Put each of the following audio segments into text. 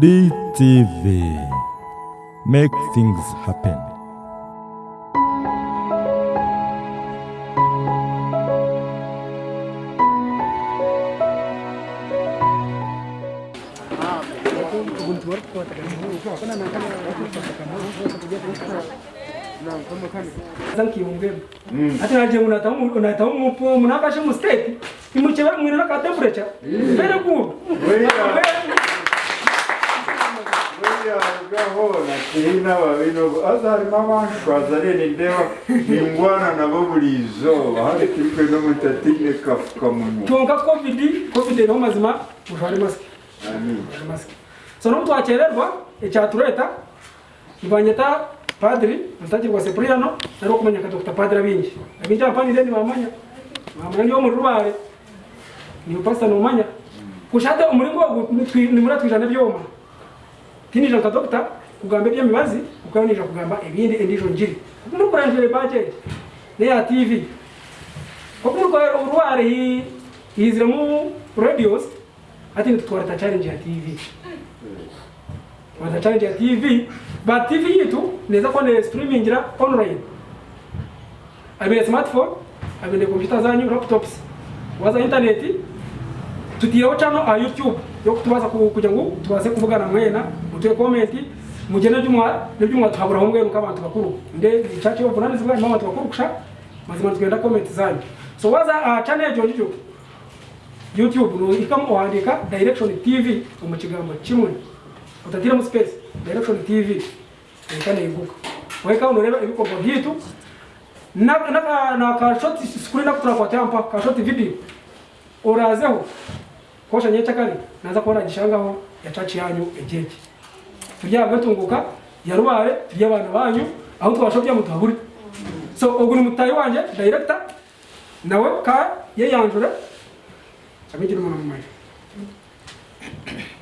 DTV Make things happen. hata naje unatamu nabona kiri n'ababi n'ubu azarimo abanshwaza rero ndeba ingwana nabo buri izuba hano kimwe kafuka kafukamunwa tunga covid covid niho mazima ujare masike masike so n'ubu twakererwa icyatureta ibanyeta kwa mutagirwa sepuriyano nari kumenya nka dr padiri abingi abingi abapanire ntibamanya bamanya nibo muri rubare niyo pasta numanya kushate umuringo ni muri atwijana byoma tinijana ka dr kugamba by'emibazi ukabonija kugamba ebindi endijo njiri. Muri kuranjere budget ne ya TV kwa urware mu radios ati nitutwara challenge ya TV Wata challenge ya TV ba TV yetu neza kuwa ne streaming ira online. Abine smartphone abine computer zanyu laptops waza internet tutiyeho channel a YouTube. Yo kutubaza ku- tubaze kuvugana mwena mutuye comment mugene byumwa byumwa tuhabura homwe mukabantu bakuru nde chachi yo bunani zibwa mama bakuru kusha mazima tugenda comment zanyu. So waza uh, channel yo jojo YouTube no ikam oandika direction TV mu kigambo kimwe utatira mu space direction TV ikana ibuka. Weka unoreba ibikorwa byitu na na na ka shot screen na kutra kwa tampa ka shot video urazeho kosha nyecha kali naza kuona gishangaho ya chachi yanyu ejeje turya gatunguka ya rubare turya abana banyu aho twashobya mutaburi so ugu ni mutayi wanje director nawe ka yeyanjura abigira umuntu mu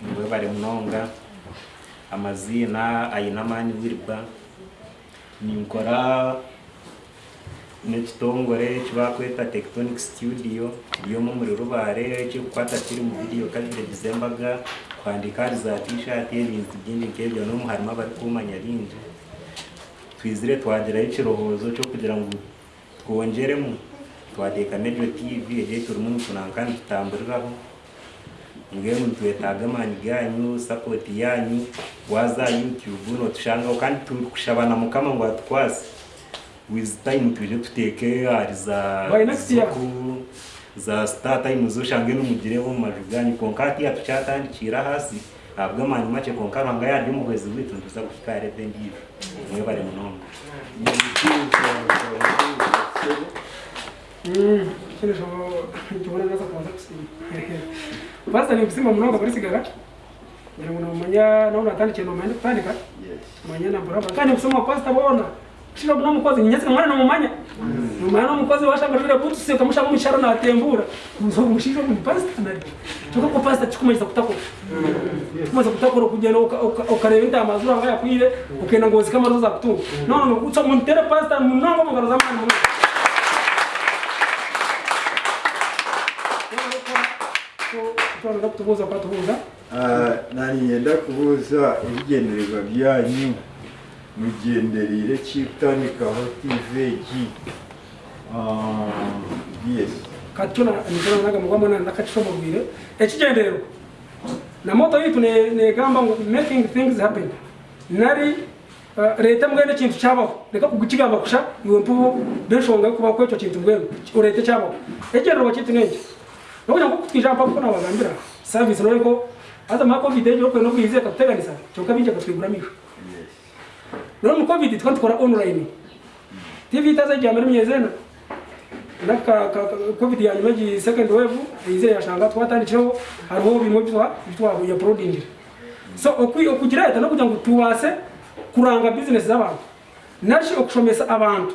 ni we bari munonga amazina ayinamani wirwa ninkora n'ekitongore kibakweta tectonic studio ryomu muri rubare kikukwata kiri mu video kagiregize embaga kwandika za t-shirt ebintu byingi nk'ebyo n'omu harimu abari kumanya bingi twizire twagiraho ekirohozo cyo kugira ngo twongeremu twateekamo eryo tv eryei turimu nitunanka nitutamburiraho mbwenu twetaaga amaani ganyu sapoti yanyu waza youtube notushangaho kandi turi kushabana mukama ngo atukwase with time tuje tuteeke hari za za startime zoshange numugireho mu maju ganyu konka hatiya tukyatandikira hasi ahabwa amaani make konka ruhanga yaryo omuhwezi bwitu nituza kuhika rebe ndiijo mwe bari munonga Mm, basa gusimba munonga ngira ngo nomanya kutandika manya na buraba kandi kusoma pastor bona shira buna mukozi nyetse mwana nomanya nomanya nomukozi washanga rira butu sika mushanga mishara na atembura muzo mushiro mu pastor nari tuko ko pastor chikumeza kutakora kumaze kutakora kugenda uka- uka- ukareba intama zura ngaya kwire ukenda ngozi kama roza kutunga. No no utso muntere pastor munonga mugaro zamani munonga twaza kutubuza kwatubuza nari yenda kubuza ibigendererwa byanyu? Mugenderire kitandikaho tvg Uh, yes. Kati nitanaga mugamba nakakisomogwire negamba ngu making things happen. Nari leta mbwene ekintu kyabaho reka tv mm. taza naka ka- ka- covid ya nyuma gi second wave ize yashanga twatandikireho hariho bimwe bitwa bitwa ya proding so okwi okugira leta no kugira ngo tuwase kuranga business z'abantu nashi okushomesa abantu.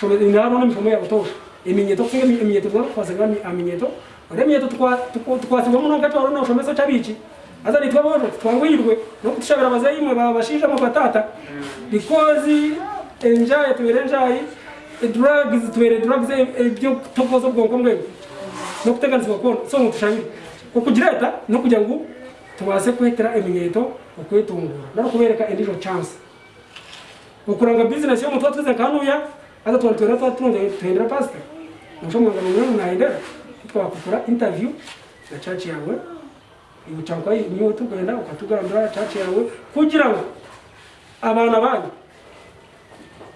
Shomesa inaro n'imifomo ya butosha iminyeto kusinga iminyeto kwa kwasanga aminyeto. Ore minyeto tukwa tukwasibwa muno gato ro no shomesa chabiki aza nitwa bojo twangwirwe no kutushabira abazayi mwe babashisha mu batata. Because enjoy tubere enjoy drugs tubere drugs ibyo tokoza ubwonko mbwe no kuteganizwa kubona so mutushabire okugira leta no kugira ngo tubase kwetera eminyeto ukwitungura no kubereka indi chance ukuranga business yo mutwa twize kanuya hata twatwera twatunze tuhendera pastor musho mwanga mwe mnaendera twakukura interview na church yawe ibucanka niyo tugenda ukatugandura church yawe kugira ngo abana banyu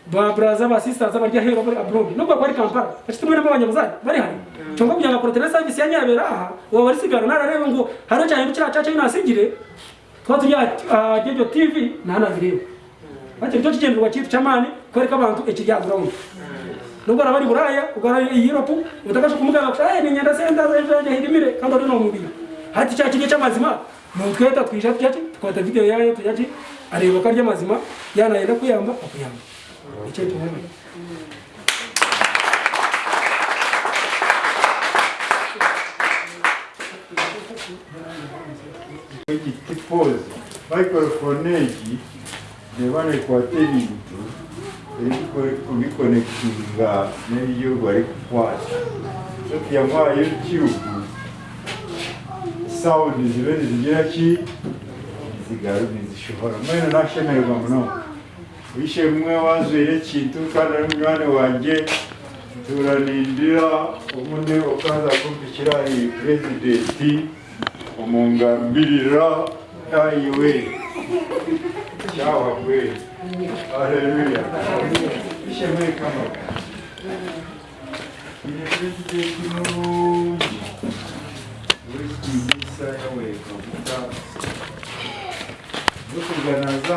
ba braza ba sisters abarya hero muri abroad. Nubwo kwari kampala. Afite mwe n'abanyabuzari bari hari cyangwa kugira ngo protene service ya nyabera aha. Uwo bari sigara nararebe ngo haro cyane cya cyaca nasigire twa tujya jejo tv nana bireba bati cyo kigenderwa cyitwa chamani kwereka abantu ekijya ground. Nubwo arabari buraya ugara Europe utakasha kumuganga ko eh nyanda senda zaje hirimire kandi ari no mubiri hati cya kinye cy'amazima mutweta twisha tyaci twata video yayo tyaci areba ko arya mazima yanayenda kuyamba akuyamba 이제 도움이. Kipozi microfoneji que kwaterintu erikukonekitinga n'ebyo barikukwata okuyamwa youtube sound zibe nizigiraki zigaru nizishohora mbwenu nashemererwa munonga bishe mwe wazwire ekintu kandi ari munywani wanjye turanindira obundi okaza kumpikira iyi purezidenti omungambirira ayiwe kyawa gwe aleluya bishe mwe kama. Iyi purezidenti nurungi wesigiisa yawe kavuga zo kuganaaza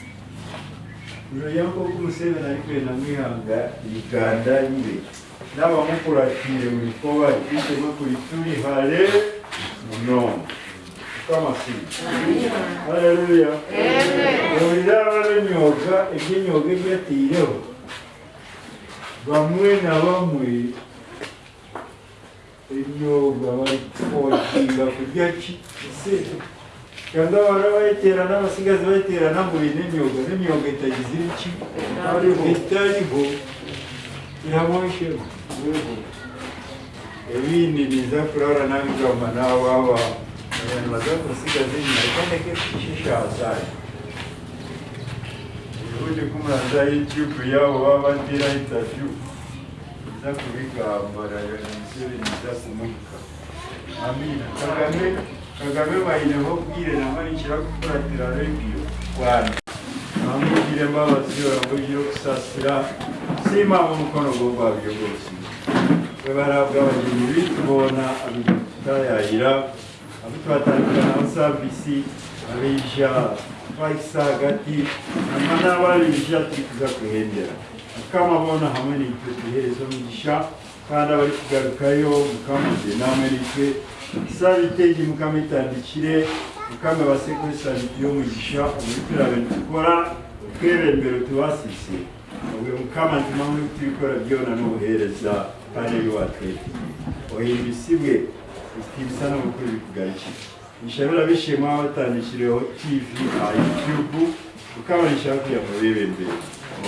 yakokumuseveni alikwena mwihanga ikanda, libe nabamukulatile mulikoba lititeme kulituli hale munono kamasimu haleluya olira abalonyoga ebyenyoga ebyatiireho bamwe na bamwe ebyoga balikotinga kujaki ki ese cyangwa bara bayitera n'abasigazi bayitera nambuye n'emyoga n'emyoga itagize ibiki itariho. Ihamwishemo ebindi niza kurara nabigamba n'ababa abantu baza kusigaza inyuma kandi kishisha hasari ubundi kumuranza youtube yabo baba batira interview. Iza kubigambara museveni iza kumuhika amina. Kagame Kagame bayineho kubwirana mani nshira gukuratira redio kwani bamugire mbabazi yoramugire yo kusasira siimaba omukono gwogwabyo gwosi bwe barabwa abagenyi bitubona abitutayayira abitwatandika nabo saavisi abeija twakisa hagati ama n'ababeija turikuza kuhendera akamabona hamwe nitwe tuheereza omugisha kandi abari kugarukayo mukamude namwereke isabitege mukamitandikire mukame basekurisa byo mugisha umupira bentukora twebembero tubasise ubwo mukama ntimamu tubikora byona n'ubuhereza paneli watwete ohimba isibwe ikibisa n'ubukuru bikugarukira nishabira bishimwa batandikiriyeho tv a youtube. Mukama nishaka kuya mu bebembero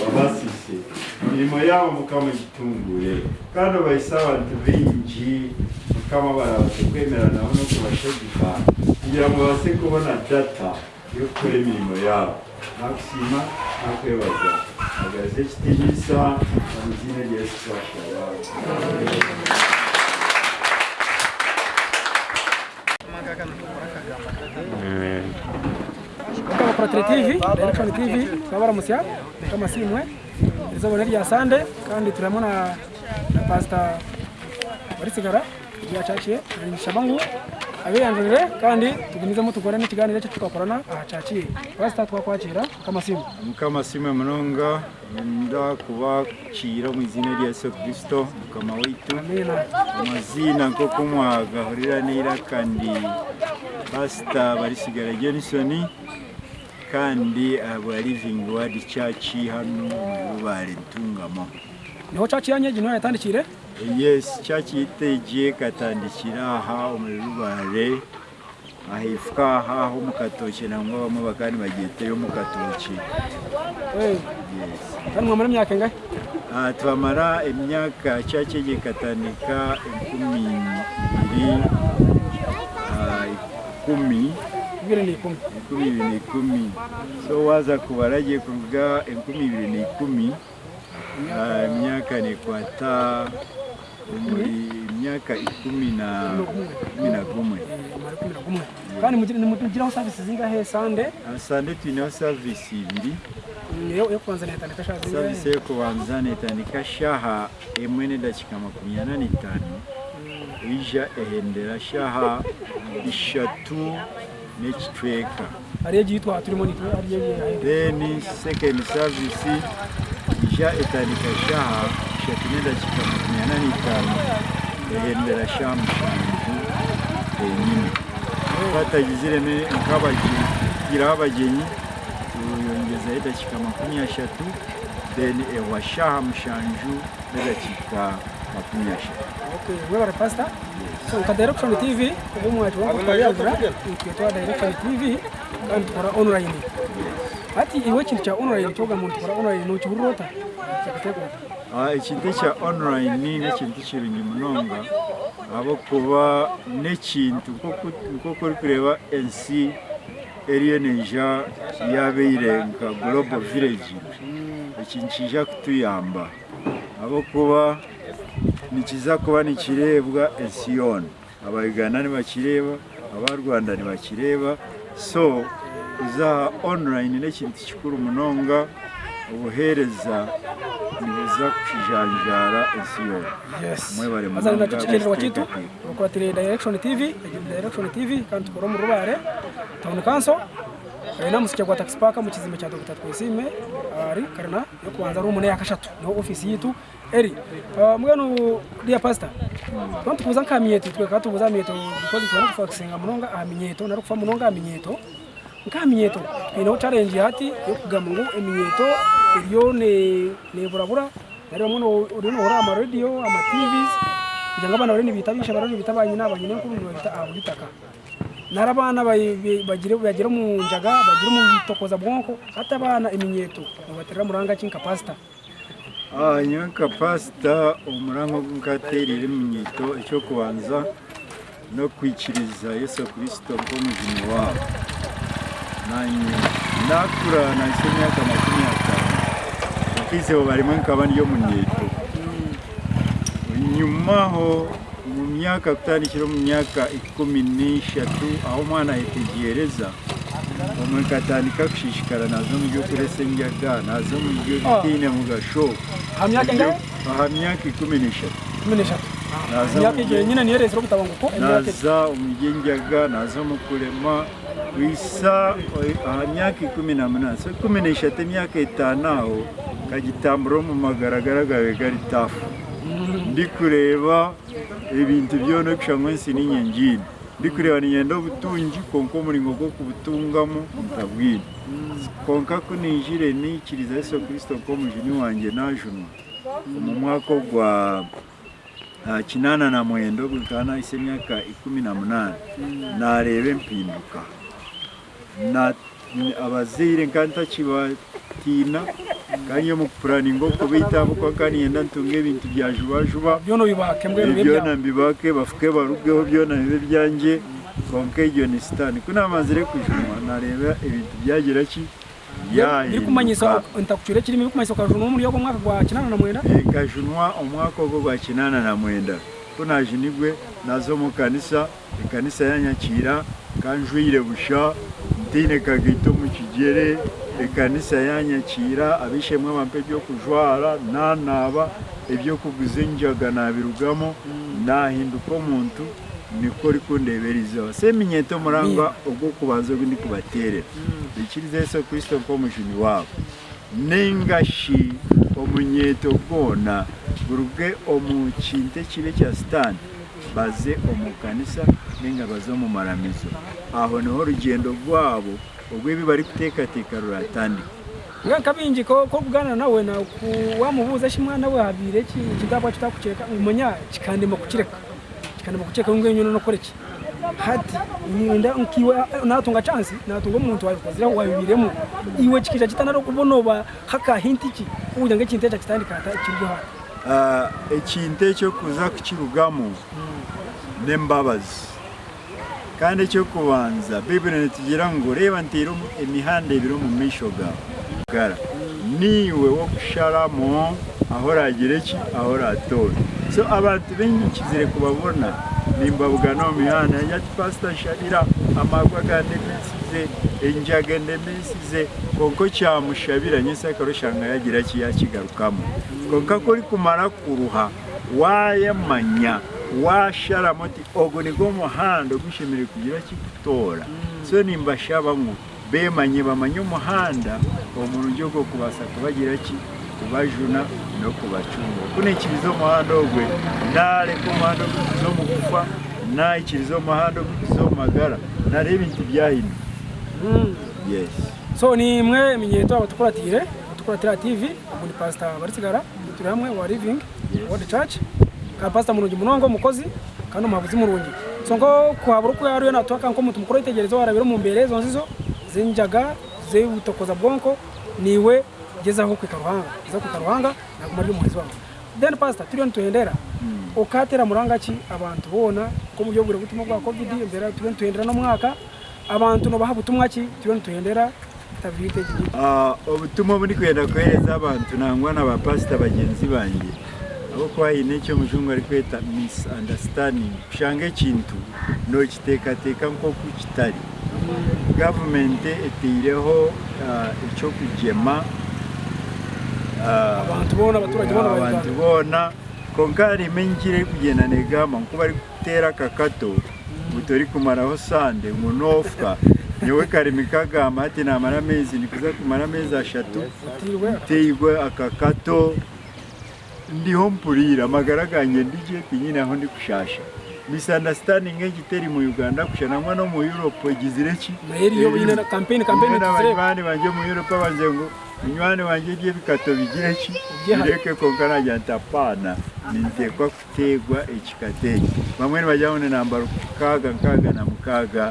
wabasise imirimo yabo mukama gitungure kandi abayisaba abantu bingi mukama barabaze kwemeranaho no kubashegeka kugira ngo babashe kubona data yo gukora imirimo yabo nakushima nakwebaza agaze kitigisa mu izina rya yesu twashaba Protre TV, Direction TV, twabaramutsa kama simwe izobona rya Sande kandi turamo na na Pastor Barisigara ryacaciye na Shabangu. Abiyanjurire kandi tugumizemo tugora n'ikiganiro cyo tukakorana ahacaciye Pastor twakwakira kama simwe kama simwe munonga nda kubakira mu izina rya yesu kristo mukama waitu amazina nk'uko mwagahurira nera kandi pastor barisigara johnson kandi aba living word church hano rubare ntungamo. Niho church ya nyeji ni ho yatandikire? Yes church yitegiye katandikira aha muri rubare ahifuka aha ho mu katoki nangwa bamwe bakandi bagiteyo mu katoki Eh, yes. Kandi mwamara imyaka ingahe? Ah, twamara emyaka church gikatandika enkumi ibiri ah, ikumi. ibiri n'ikumi enkumi ibiri n'ikumi so waza kubara agiye kuvuga enkumi ibiri n'ikumi imyaka ah, ni kwata imyaka ikumi na kumi na kumwe. Kandi mugiraho savisi zingahe sande? Ah, sande tuinaho savisi ibiri. Kubanza ni tani kashaha savisi yo kubanza ni tani kashaha imwe n'edakika makumyabiri n'itanu. Mm. Ija ehendera shaha ishatu n'ekitweka ariyo gitwa turimo ni then second service isha etandika shaha shatinenda kikama kumya nani tano ehembera shaha mushanju enyine batagizireme nk'abagira abagenyi tuyongeza edakika makumi ashatu then ewa shaha mushanju n'edakika makumyabiri eshatu okay wewe pastor so ka direction tv ubu mwacu wangu twabyagira twitwa direction tv kandi tukora online ati iwe kintu cya online cyoga muntu tukora online no kiburota cyakategura Ah, ekintu ekya online n'ekintu kirungi munonga. Ahabwokuba n'ekintu nk'oku- orikureeba ensi eriyo neija yabeire nka global village. Ekintu kija kutuyamba ahabwokuba nikiza kuba nikireebwa ensi yoona abauganda nibakireeba aba rwanda nibakireeba. So kuza online n'ekintu kikuru munonga obuheereza nibuza yes. Mwebale azana munonga, kigenderwa kitu Mr. ukwatire direction tv direction tv kandi tukora mu rubare town council. Eh, namusikiye kwa taxi park mu kizimbe cya Dr Twesime ari eh, karna yo kubanza ari umune yakashatu no office yitu. Eri eh, mwenu dia pastor bantu kuza nkamyeto twe katubuza myeto because twana kufaxinga munonga ah, aminyeto narukufa munonga aminyeto nkamyeto ino challenge yati yo kugamungu eminyeto eriyo ne ne neburabura nari muno urino ora ama radio ama TVs njanga bana bari nibitabisha barani bitabanye nabanye n'enkuru n'abita abulitaka ah, narabana bagire bagire mu njaga bagire mu bitokoza bwonko hata bana eminyeto baterera muranga kinka pastor? Ah, nyewe kapasita umurango gw'ukaterire mu myito icyo kubanza no kwikiriza yesu kirisito nk'umuzima wabo. Nanye nakura nahise imyaka makumyabiri atanu nakizebo barimo nkaba niyo mu myito nyuma ho myaka kutandikira mu myaka ikumi n'eshatu aho umwana yitegereza umuntu akatandika gushishikara na zo mu byo kurese njyaga na zo mu byo bitine mu gasho. Ha myaka ingahe aha myaka ikumi n'eshatu. Naza gutabanguko imyaka naza mu kurema wisa aha myaka ikumi na munani so ikumi n'eshatu imyaka itanu aho kagitamburo mu magaragara gawe gari tafu ndi kureba ibintu byona kushangwa nsi n'inyengini ndi kureba nigenda obutungi konka omuringo gw'okubutungamo ntabwine konka kunijire nikiriza yesu kristo nk'omujuni wange najunwa. Omu mwaka ogwa ah, kinana na mwenda ogwo nkaba nahise emyaka ikumi na munani nareeba empinduka. Abazaire nkaba yo mu kupuraninga okubitaho kuba kandi yenda ntunga ebintu bya jubajuba byono bibake mbwenu byona mbibake bafuke barugeho byona bibe byanjye konka iryo ni sitani kunamazire kujunwa nareba ibintu byagira ki? Nkajunwa omwaka ogwo gwa kinana na mwenda. Kunajunigwe na zo mu kanisa. Ekanisa yanyakira kanjwire busha ntine kagaito mu kigere ekanisa yanyakira abishemwe bampe ebyo kujwara nanaba ebyo kuguza enjaga nabirugamo nahinduka omuntu niko rikundeberizeho seminyeto muranga ogwo kubanza ogwo ndikubaterera ikiriza yesu kristo nk'omujuni wabo nengashi omunyeto gwona buruge omu kintu ekibe kya sitani baze omu kanisa nenga baze omu maramizo. Aho ni ho orugendo rwabo ubwo ibi bari kutekateka ruratandika nga kabingi ko ko kuganira nawe na ku wamubuza shi mwana we habire ki kidabwa kitakukeka umunya kikandima kuchireka kikandima kukeka ngwe nyuno no koreki hati ninda nkiwa natunga chance natunga umuntu wawe kuzira wabiremo iwe kikija kitanaro kubonoba haka hinti ki kuja nge kintecha kitandika ata kiryo ha Ah, ekintu ekyo kuza kukirugamu n'embabazi kandi ekyokubanza bibiri nitugira ngu reeba ntiire omu- emihanda ebiri omu maisho gawe gara niiwe wokusharamu aho oragire ki? Aho oratoora so abantu bengi kizire kubabona. Nimbabugana omu mihanda yati pasita nshabira amagwa gande mesize enjaga ndemesize konka kyamushabira nyese akaroshanga yagira ki? Yakigarukamu konka kuri kumara kuruha wayamanya washaramu oti ogu nigwo muhanda ogushemereire kugira kikutoora so nimbashaba ngu bemanye bamanye omuhanda omurungi ogw'okubaasa kubagira ki kubajuna n'okubacunga kunekiriza omuhanda ogwe nareka omuhanda ogukiza omu kufa naikiriza omuhanda ogukiza omu magara. Nare ebintu byahino yes. So ni mwe minyeto abatukuratire abatukuratira TV ubu ni pastor barisigara turi hamwe wa living world church. Ka pastor mulungi munongo mukozi kandi umuhabuzi mulungi so ngo kuhabura uko yariyo natwaka nko muntu mukuru yitegerezo warabira mu mbere zo nzizo zinjaga zewutokoza bwonko ni we gezaho kwikaruhanga geza kwikaruhanga naguma ari umuhizi wangu then pastor turiyo nituhendera ukatera muranga ki? Abantu bona ko mu byobure butumwa bwa covid mbere turiyo nituhendera no mwaka abantu no baha butumwa ki? Turiyo nituhendera Ah, obutumwa buri kwenda kuhereza abantu nangwa na bapasita bagenzi bange. Abo kwahine ekyo omujungu ari kweta misunderstanding. Kushanga ekintu nokiteekateeka nk'oku kitari gavumenti eteireho ah, ekyokugema ah, abantu bona abaturage bona abantu bona. Konka harimu enkira eri kugenda negamba nku bari kuteera akakato ngu tori kumaraho sande ngu nofuka nyowe karimi kagamba hati namara amezi nikuza kumara amezi ashatu nteirwe akakato. Ndiho mpurira amagara gange ndije kinyine aho ndi kushasha. Misunderstanding egiteri mu uganda kushanamwa no mu europe egizire ki? Mayeri yo nyine na campaign campaign Nyine tuzireba n'abanywanyi banje mu europe banze ngo munywani wanje ry'ebikato bigire ki? Ugihari. bireke konka najya ntapana nintekwa kutegwa ekikato eki bamwe nibajya ngo ninambara mukaaga nkaaga na mukaaga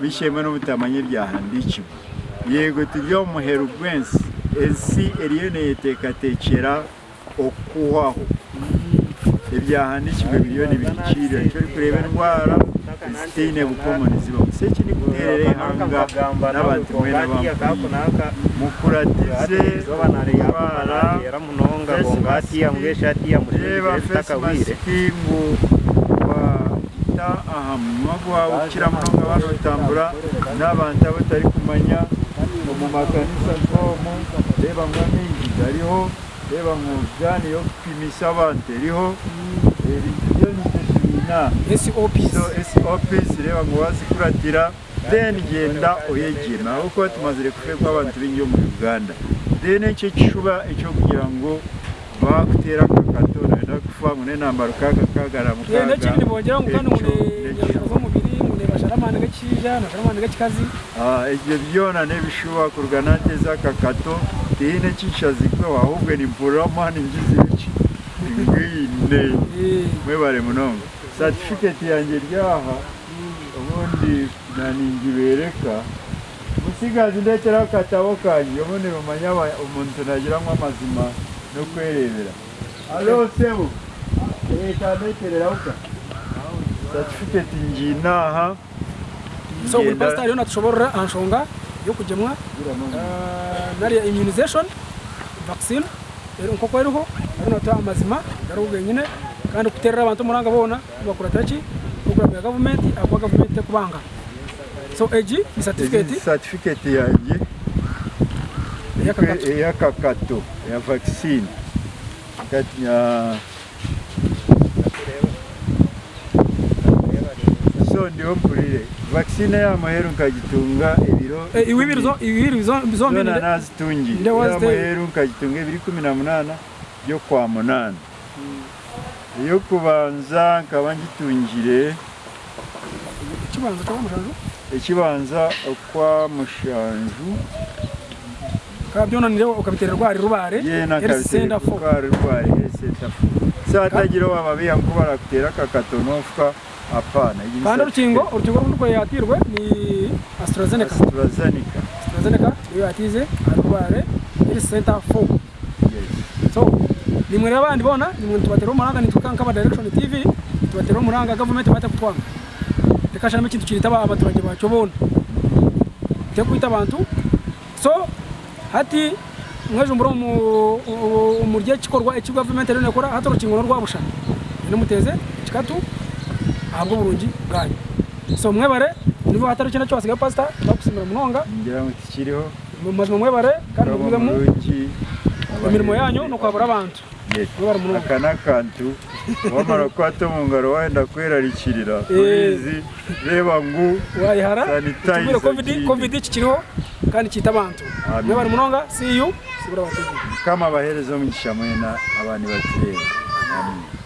bishemwe n'obutamanya ebyahandikibwa yego turi omu muheru gw'ensi ensi eriyo neyeteekateekera okuhwaho ebyahandikibwa biriyo nibirikirira ni cyo ori kureba endwara ezitaine bukomoni zibaho si eki nikuteerera ihanga n'abantu mwena mukuratize face mask ngu wita aha munwa gwawe ukira munonga abantu batambura n'abantu abatari kumanya ngo mu makanisa nk'omu reba ngu amaizi gariho reba ngu gani yo kupimisa abantu eriho ebintu byona tubiina SOPs so SOPs reba ngo wazikuratira then genda oyegema. Kuko tumazire kufekwa abantu bingi mu Uganda. Then ekyo kishuba ekyo kugira ngo bakutera akakato nenda kufa ngo nenambara kaga kagara mu ye n'ekindi bongera ngo kandi nyandiko z'umubiri mune basharamana gakija nasharamana gakikazi Ah, ebyo byona nebishuba kuruga nateza akakato tiine kinshazikweho ahubwo nimpurira amaani ngizireki ngwine mwebale munonga. Certificate yanjye ryaha ubundi naningibereka musigazi ndeteraho akatabo kanjye ubundi rumanya aba- umuntu nagiramo amazima no kwerebera. Alo sebu kandekereraho ka certificate nginaha so buri ngenda- pastor yo natushobora anshonga yo yokugemwa eh, nariya immunization vaccine nkoko eriho ari nota amazima gariho genyine kandi okuterera abantu omuranga boona bakurata ki? Okuramya gavumenti akuba gavumenti tekubanga so egi ni certificate? Certificate yanje eyakakato ya vaccine. So ndiyo mpulire. Vaccine y'amaheru nkagitunga ebiro Eh, iwibiri zo iwibiri zo zombi zona ni nazitungi Nde waziteye? y'amaheru nkagitunga ebiri kumi na munana byo kwa munana eyokubanza nkaba ngitungire ikibanza kwa mushanju? Kabyonanire ukabitera rwari rubare yena Health Center for kabiteri rwari esetafu satagira wamabiya ngo barakutera kakatonofwa apana kandi urukingo urukingo rundi yatirwe ni AstraZeneca. AstraZeneca. AstraZeneca niyo yatize arubare Health Center 4 yes. So nimwe rero abandi bona nimwe tubatera umuranga nitwe kankaba direction tv tubatera umuranga government bate kutwanga reka shame ikintu kirita abaturage bacu bona. Te kwita abantu. So hati mwejumbura mu umurye kikorwa iki government rero nekora hati urukingo rwabusha ino muteze kikatu ahabwo burungi bwanyu. So mwebare nibo hatari kintu cyose ga pastor bakusimira munonga. Ngira ngo kiriho mu mazima mwebare kandi muvuge mu muruki imirimo yanyu no kwabura abantu. Mwebare aka n'akantu wamara kwata mu ngaro wenda kwerarikirira Eh. urizi reba ngu. Wayihara. Utubwire covid kikiriho kandi kita abantu. Amen. mwe bari munonga see you. Sibura bategeka kama abahereza umugisha mwena abandi batureba amen.